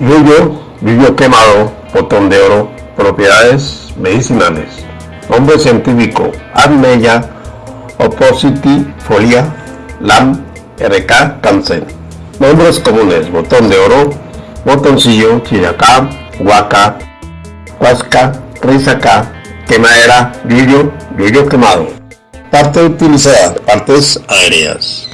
Yuyo, yuyo quemado, botón de oro, propiedades medicinales. Nombre científico, Admeya oppositifolia, LAM, RK, cáncer. Nombres comunes, botón de oro, botoncillo, chiracá, huaca, huasca, risaca, quemadera, yuyo, yuyo quemado. Parte utilizada, partes aéreas.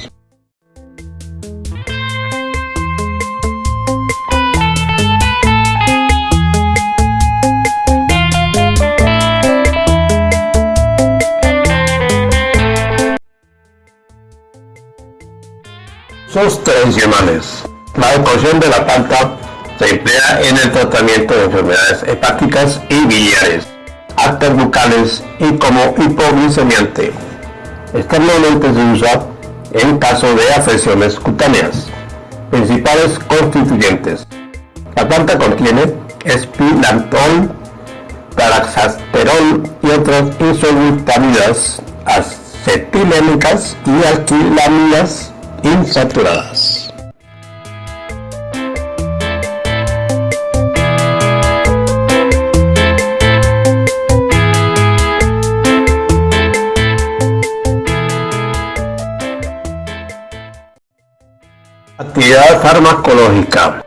Sus tradicionales. La ecuación de la planta se emplea en el tratamiento de enfermedades hepáticas y biliares, arterias bucales y como hipoglicemiante. Externamente se usa en caso de afecciones cutáneas. Principales constituyentes. La planta contiene espilantol, taraxasterol y otras isobutamidas acetilénicas y alquilamidas insaturadas. Actividad farmacológica.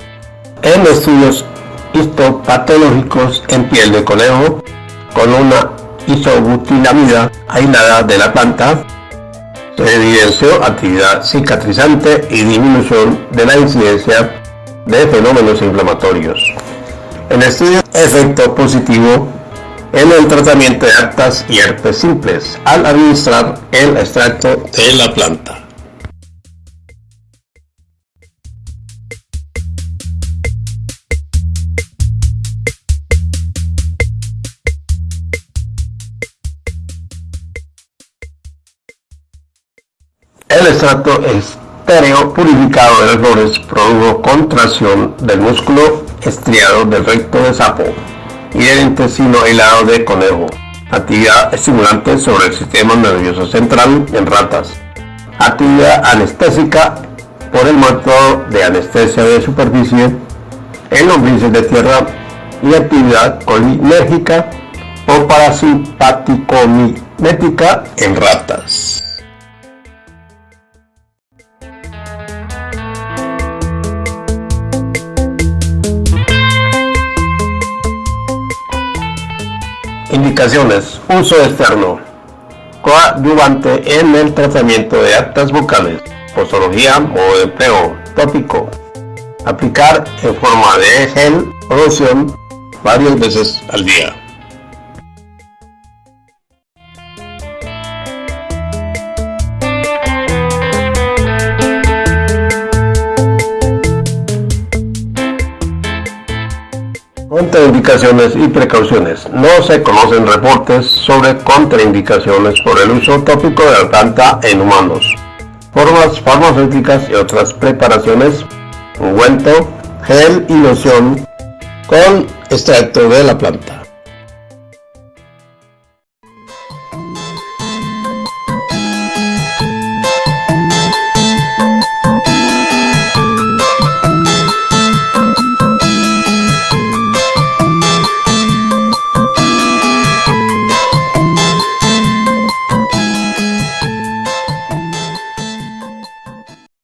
En estudios histopatológicos en piel de conejo con una isobutilamida aislada de la planta se evidenció actividad cicatrizante y disminución de la incidencia de fenómenos inflamatorios. En estudio efecto positivo en el tratamiento de actas y herpes simples al administrar el extracto de la planta. El extracto estéreo purificado de las flores produjo contracción del músculo estriado del recto de sapo y del intestino aislado de conejo. Actividad estimulante sobre el sistema nervioso central en ratas. Actividad anestésica por el método de anestesia de superficie en lombrices de tierra y actividad colinérgica o parasimpático-mimética en ratas. Indicaciones. Uso externo. Coadyuvante en el tratamiento de actas bucales. Postología o empleo tópico. Aplicar en forma de gel o loción varias veces al día. Contraindicaciones y precauciones. No se conocen reportes sobre contraindicaciones por el uso tópico de la planta en humanos. Formas farmacéuticas y otras preparaciones. Ungüento, gel y loción con extracto de la planta.